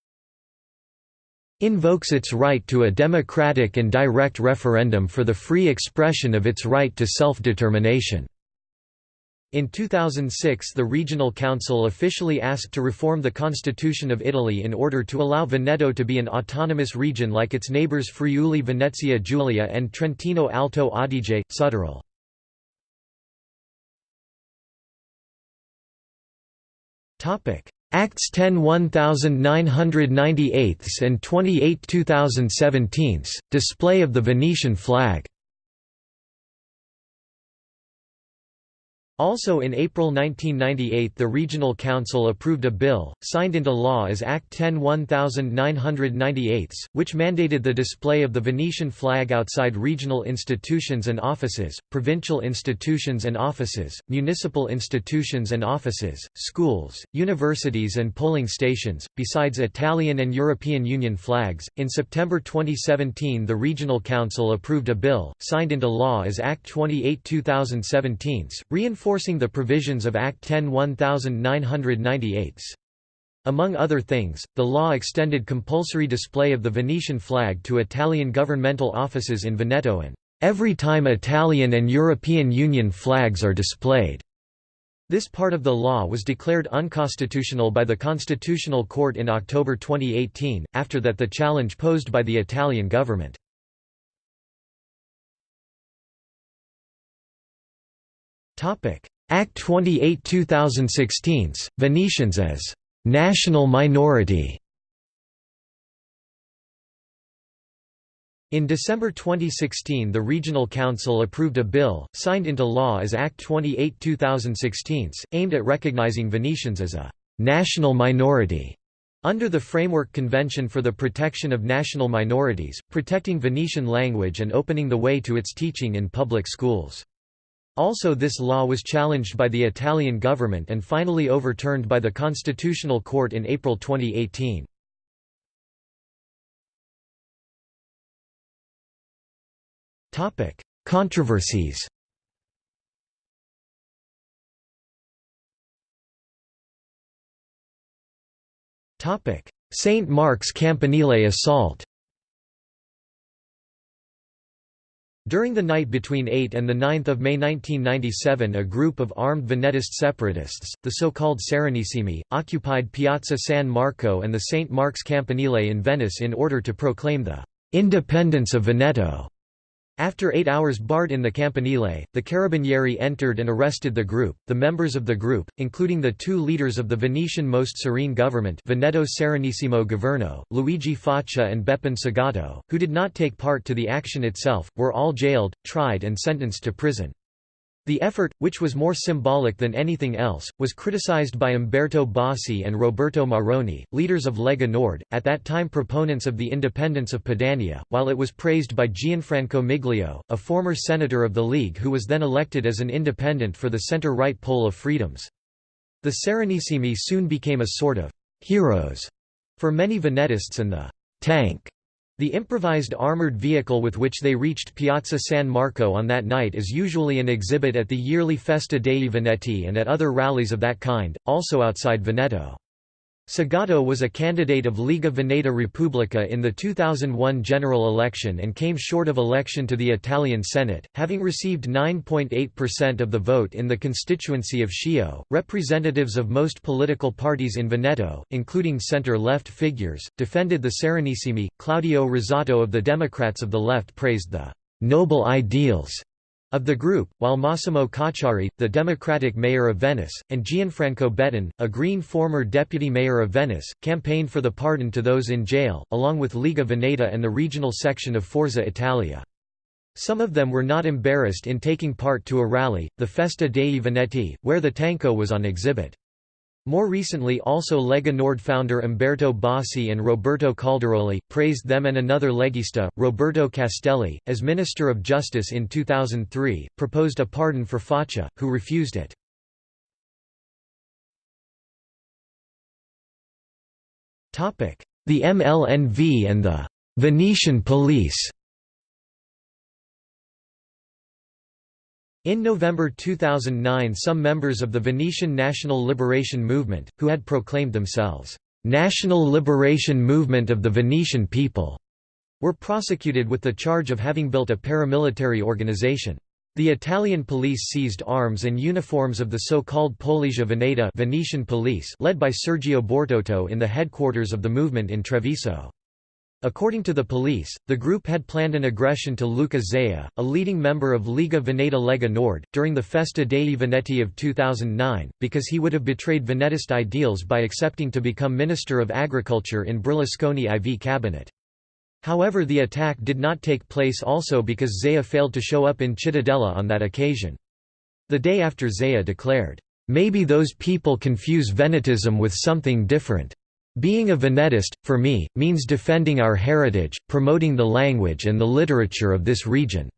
invokes its right to a democratic and direct referendum for the free expression of its right to self-determination." In 2006 the Regional Council officially asked to reform the Constitution of Italy in order to allow Veneto to be an autonomous region like its neighbours Friuli Venezia Giulia and Trentino Alto Adige, Südtirol. Acts 10 1998 and 28 2017, display of the Venetian flag Also in April 1998 the Regional Council approved a bill, signed into law as Act 10 1998, which mandated the display of the Venetian flag outside regional institutions and offices, provincial institutions and offices, municipal institutions and offices, schools, universities and polling stations, besides Italian and European Union flags. In September 2017 the Regional Council approved a bill, signed into law as Act 28 2017, reinforcing reinforcing the provisions of Act 10 1998. Among other things, the law extended compulsory display of the Venetian flag to Italian governmental offices in Veneto and every time Italian and European Union flags are displayed. This part of the law was declared unconstitutional by the Constitutional Court in October 2018, after that the challenge posed by the Italian government. Act 28 2016, Venetians as «national minority» In December 2016 the Regional Council approved a bill, signed into law as Act 28 2016, aimed at recognizing Venetians as a «national minority» under the Framework Convention for the Protection of National Minorities, protecting Venetian language and opening the way to its teaching in public schools. Also this law was challenged by the Italian government and finally overturned by the Constitutional Court in April 2018. Controversies St. Mark's Campanile assault During the night between 8 and 9 May 1997 a group of armed Venetist separatists, the so-called Serenissimi, occupied Piazza San Marco and the St. Mark's Campanile in Venice in order to proclaim the «independence of Veneto». After eight hours barred in the Campanile, the Carabinieri entered and arrested the group. The members of the group, including the two leaders of the Venetian Most Serene Government Veneto Serenissimo Governo, Luigi Faccia and Beppin Segato, who did not take part to the action itself, were all jailed, tried and sentenced to prison. The effort, which was more symbolic than anything else, was criticized by Umberto Bossi and Roberto Maroni, leaders of Lega Nord, at that time proponents of the independence of Padania, while it was praised by Gianfranco Miglio, a former senator of the League who was then elected as an independent for the center-right pole of Freedoms. The Serenissimi soon became a sort of «heroes» for many Venetists and the «tank» The improvised armored vehicle with which they reached Piazza San Marco on that night is usually an exhibit at the yearly Festa dei Veneti and at other rallies of that kind, also outside Veneto. Segato was a candidate of Lega Veneta Repubblica in the 2001 general election and came short of election to the Italian Senate, having received 9.8% of the vote in the constituency of Schio. Representatives of most political parties in Veneto, including center-left figures, defended the Serenissimi. Claudio Rosato of the Democrats of the Left praised the noble ideals of the group, while Massimo Cacciari, the Democratic mayor of Venice, and Gianfranco Bettin, a Green former deputy mayor of Venice, campaigned for the pardon to those in jail, along with Lega Veneta and the regional section of Forza Italia. Some of them were not embarrassed in taking part to a rally, the Festa dei Veneti, where the Tanko was on exhibit. More recently also Lega Nord founder Umberto Bossi and Roberto Calderoli, praised them and another legista, Roberto Castelli, as Minister of Justice in 2003, proposed a pardon for Faccia, who refused it. The MLNV and the Venetian police In November 2009 some members of the Venetian National Liberation Movement, who had proclaimed themselves, "'National Liberation Movement of the Venetian People' were prosecuted with the charge of having built a paramilitary organization. The Italian police seized arms and uniforms of the so-called Polizia Veneta Venetian police led by Sergio Bortotto in the headquarters of the movement in Treviso. According to the police, the group had planned an aggression to Luca Zaia, a leading member of Liga Veneta Lega Nord, during the Festa dei Veneti of 2009, because he would have betrayed Venetist ideals by accepting to become Minister of Agriculture in Berlusconi IV cabinet. However the attack did not take place also because Zaia failed to show up in Cittadella on that occasion. The day after Zaia declared, "'Maybe those people confuse Venetism with something different. Being a Venetist, for me, means defending our heritage, promoting the language and the literature of this region.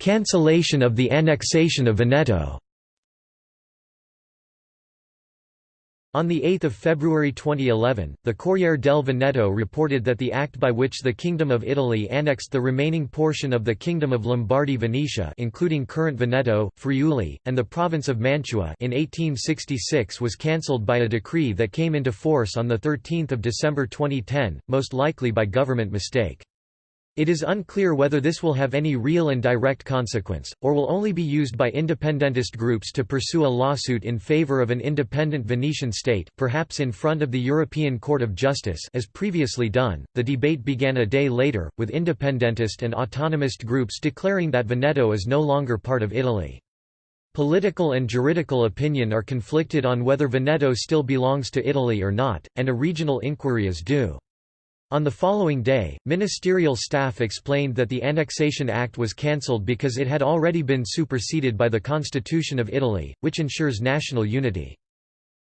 Cancellation of the annexation of Veneto On 8 February 2011, the Corriere del Veneto reported that the act by which the Kingdom of Italy annexed the remaining portion of the Kingdom of Lombardy-Venetia including current Veneto, Friuli, and the province of Mantua in 1866 was cancelled by a decree that came into force on 13 December 2010, most likely by government mistake. It is unclear whether this will have any real and direct consequence, or will only be used by independentist groups to pursue a lawsuit in favor of an independent Venetian state, perhaps in front of the European Court of Justice as previously done. The debate began a day later, with independentist and autonomist groups declaring that Veneto is no longer part of Italy. Political and juridical opinion are conflicted on whether Veneto still belongs to Italy or not, and a regional inquiry is due. On the following day, ministerial staff explained that the Annexation Act was cancelled because it had already been superseded by the Constitution of Italy, which ensures national unity.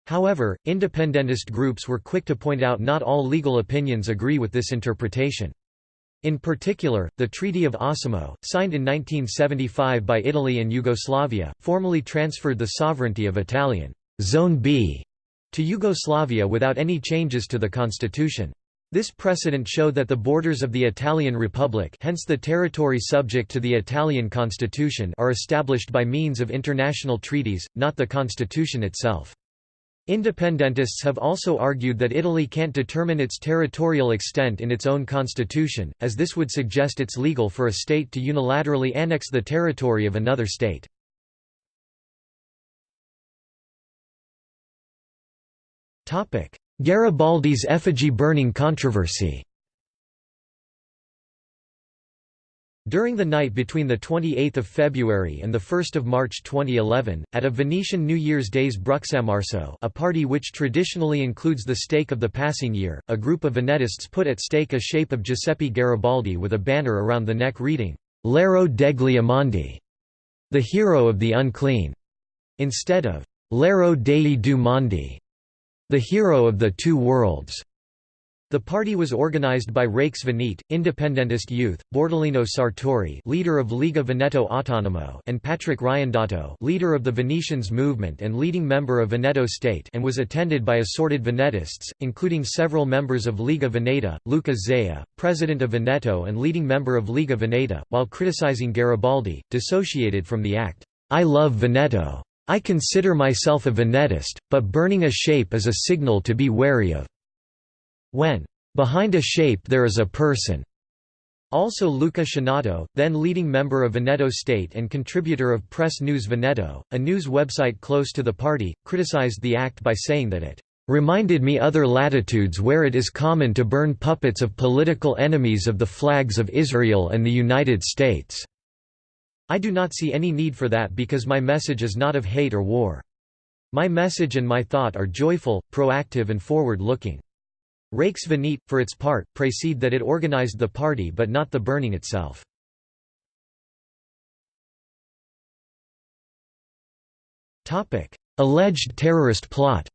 However, independentist groups were quick to point out not all legal opinions agree with this interpretation. In particular, the Treaty of Osimo, signed in 1975 by Italy and Yugoslavia, formally transferred the sovereignty of Italian Zone B to Yugoslavia without any changes to the constitution. This precedent showed that the borders of the Italian Republic hence the territory subject to the Italian constitution are established by means of international treaties, not the constitution itself. Independentists have also argued that Italy can't determine its territorial extent in its own constitution, as this would suggest it's legal for a state to unilaterally annex the territory of another state. Garibaldi's effigy burning controversy. During the night between 28 February and 1 March 2011, at a Venetian New Year's Day's Bruxamarso a party which traditionally includes the stake of the passing year, a group of Venetists put at stake a shape of Giuseppe Garibaldi with a banner around the neck reading, L'ero degli immondi, the hero of the unclean, instead of L'ero dei due mondi, the hero of the two worlds. The party was organized by Venete, independentist youth, Bordolino Sartori leader of Liga Veneto Autonomo and Patrick Riondato leader of the Venetians movement and leading member of Veneto State and was attended by assorted Venetists, including several members of Liga Veneta, Luca Zaia, president of Veneto and leading member of Liga Veneta, while criticizing Garibaldi, dissociated from the act, I love Veneto. I consider myself a Venetist, but burning a shape is a signal to be wary of. When behind a shape there is a person. Also Luca Schenato, then leading member of Veneto State and contributor of Press News Veneto, a news website close to the party, criticized the act by saying that it reminded me other latitudes where it is common to burn puppets of political enemies of the flags of Israel and the United States. I do not see any need for that because my message is not of hate or war. My message and my thought are joyful, proactive and forward-looking. Venete, for its part, précède that it organized the party but not the burning itself. Alleged terrorist plot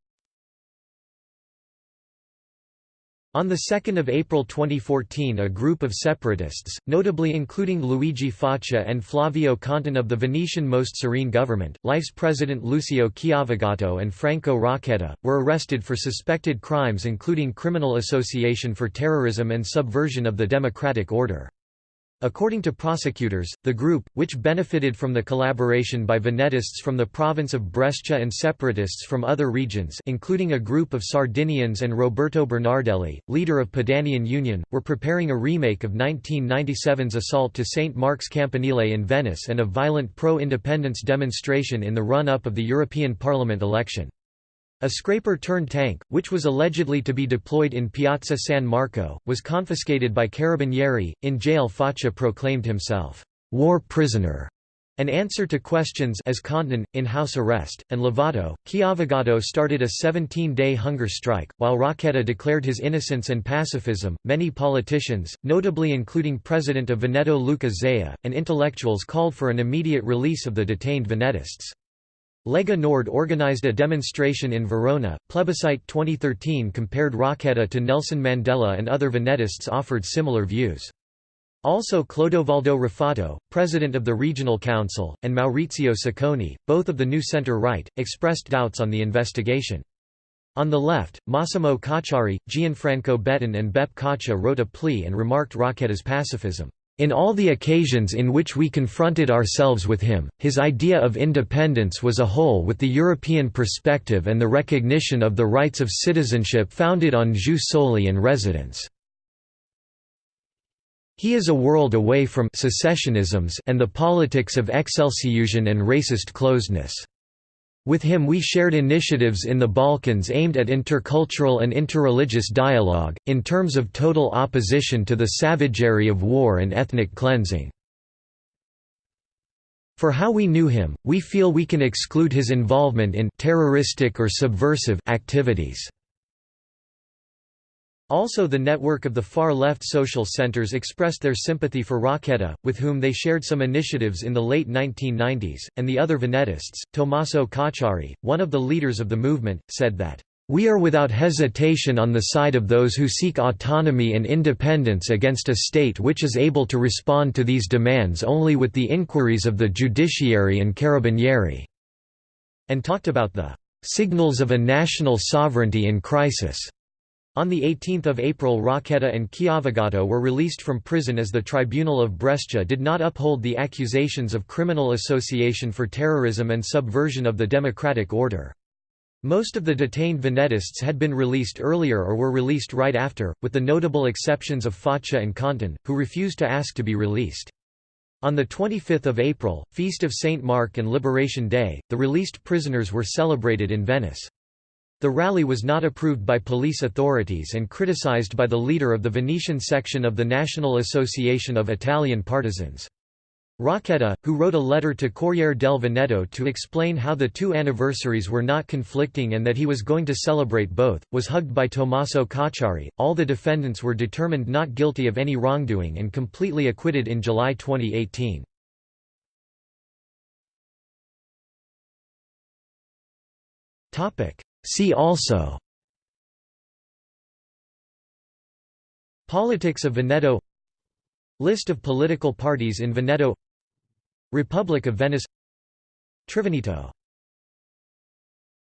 On 2 April 2014 a group of separatists, notably including Luigi Faccia and Flavio Contin of the Venetian Most Serene government, LIFE's president Lucio Chiavegato and Franco Rocchetta, were arrested for suspected crimes including criminal association for terrorism and subversion of the democratic order. According to prosecutors, the group, which benefited from the collaboration by Venetists from the province of Brescia and separatists from other regions including a group of Sardinians and Roberto Bernardelli, leader of Padanian Union, were preparing a remake of 1997's assault to St. Mark's Campanile in Venice and a violent pro-independence demonstration in the run-up of the European Parliament election. A scraper-turned-tank, which was allegedly to be deployed in Piazza San Marco, was confiscated by Carabinieri. In jail Faccia proclaimed himself, "'war prisoner' an answer to questions as Contin, in house arrest, and Lovato, Chiavegato started a 17-day hunger strike, while Rocchetta declared his innocence and pacifism. Many politicians, notably including President of Veneto Luca Zaia, and intellectuals called for an immediate release of the detained Venetists. Lega Nord organized a demonstration in Verona. Plebiscite 2013 compared Rocchetta to Nelson Mandela and other Venetists offered similar views. Also Clodovaldo Ruffato, president of the Regional Council, and Maurizio Sacconi, both of the New Centre-Right, expressed doubts on the investigation. On the left, Massimo Cacciari, Gianfranco Bettin and Beppe Caccia wrote a plea and remarked Rocchetta's pacifism. In all the occasions in which we confronted ourselves with him, his idea of independence was a whole with the European perspective and the recognition of the rights of citizenship founded on jus soli and residence. He is a world away from secessionisms and the politics of excelsiusion and racist closeness. With him we shared initiatives in the Balkans aimed at intercultural and interreligious dialogue, in terms of total opposition to the savagery of war and ethnic cleansing. For how we knew him, we feel we can exclude his involvement in terroristic or subversive activities. Also the network of the far-left social centers expressed their sympathy for Rocchetta, with whom they shared some initiatives in the late 1990s, and the other Venetists. Tommaso Cacciari, one of the leaders of the movement, said that, "...we are without hesitation on the side of those who seek autonomy and independence against a state which is able to respond to these demands only with the inquiries of the judiciary and carabinieri," and talked about the "...signals of a national sovereignty in crisis." On 18 April Rocchetta and Chiavegato were released from prison as the Tribunal of Brescia did not uphold the accusations of criminal association for terrorism and subversion of the democratic order. Most of the detained Venetists had been released earlier or were released right after, with the notable exceptions of Faccia and Contin, who refused to ask to be released. On 25 April, Feast of St. Mark and Liberation Day, the released prisoners were celebrated in Venice. The rally was not approved by police authorities and criticized by the leader of the Venetian section of the National Association of Italian Partisans. Rocchetta, who wrote a letter to Corriere del Veneto to explain how the two anniversaries were not conflicting and that he was going to celebrate both, was hugged by Tommaso Cacciari. All the defendants were determined not guilty of any wrongdoing and completely acquitted in July 2018. Topic: See also Politics of Veneto List of political parties in Veneto Republic of Venice Triveneto